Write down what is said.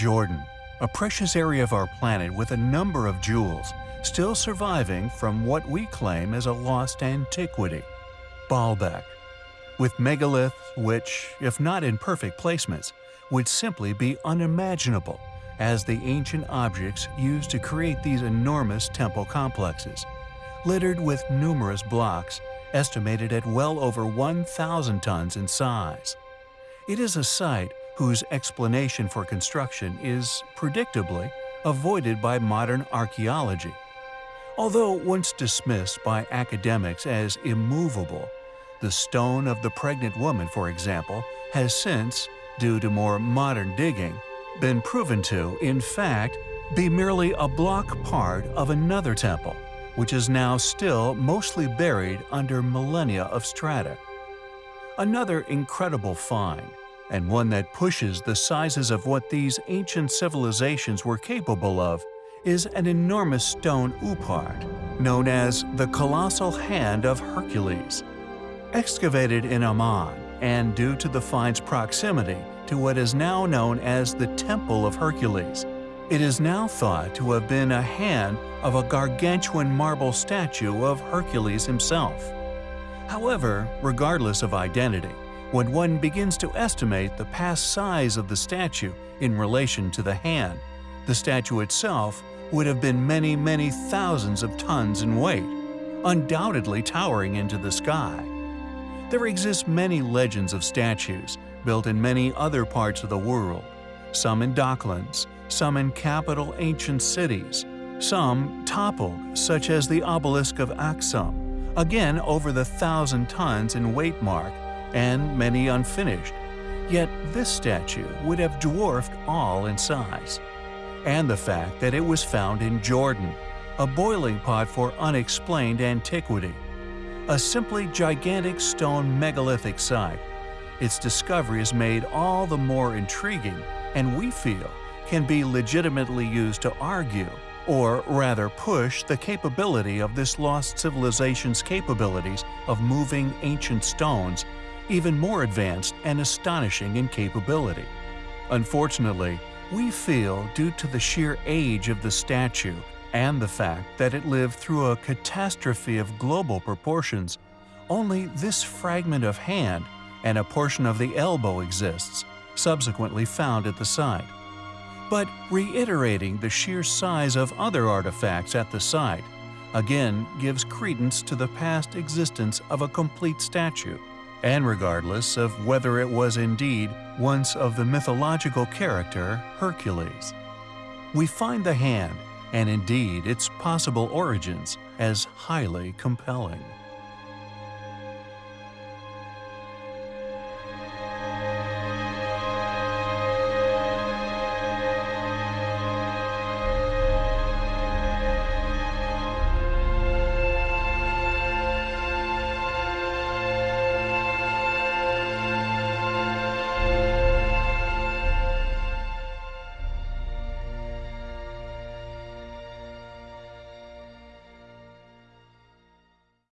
Jordan, a precious area of our planet with a number of jewels, still surviving from what we claim as a lost antiquity. Baalbek, with megaliths which, if not in perfect placements, would simply be unimaginable as the ancient objects used to create these enormous temple complexes, littered with numerous blocks estimated at well over 1,000 tons in size. It is a site whose explanation for construction is, predictably, avoided by modern archaeology. Although once dismissed by academics as immovable, the stone of the pregnant woman, for example, has since, due to more modern digging, been proven to, in fact, be merely a block part of another temple, which is now still mostly buried under millennia of strata. Another incredible find, and one that pushes the sizes of what these ancient civilizations were capable of, is an enormous stone OOPArt, known as the Colossal Hand of Hercules. Excavated in Amman, and due to the find's proximity to what is now known as the Temple of Hercules, it is now thought to have been a hand of a gargantuan marble statue of Hercules himself. However, regardless of identity, when one begins to estimate the past size of the statue in relation to the hand, the statue itself would have been many, many thousands of tons in weight, undoubtedly towering into the sky. There exist many legends of statues built in many other parts of the world, some in docklands, some in capital ancient cities, some toppled, such as the obelisk of Aksum, again over the thousand tons in weight mark, and many unfinished. Yet this statue would have dwarfed all in size. And the fact that it was found in Jordan, a boiling pot for unexplained antiquity a simply gigantic stone megalithic site. Its discovery is made all the more intriguing and we feel can be legitimately used to argue, or rather push the capability of this lost civilization's capabilities of moving ancient stones even more advanced and astonishing in capability. Unfortunately, we feel due to the sheer age of the statue and the fact that it lived through a catastrophe of global proportions, only this fragment of hand and a portion of the elbow exists, subsequently found at the site. But reiterating the sheer size of other artifacts at the site, again gives credence to the past existence of a complete statue, and regardless of whether it was indeed once of the mythological character Hercules. We find the hand and indeed its possible origins as highly compelling.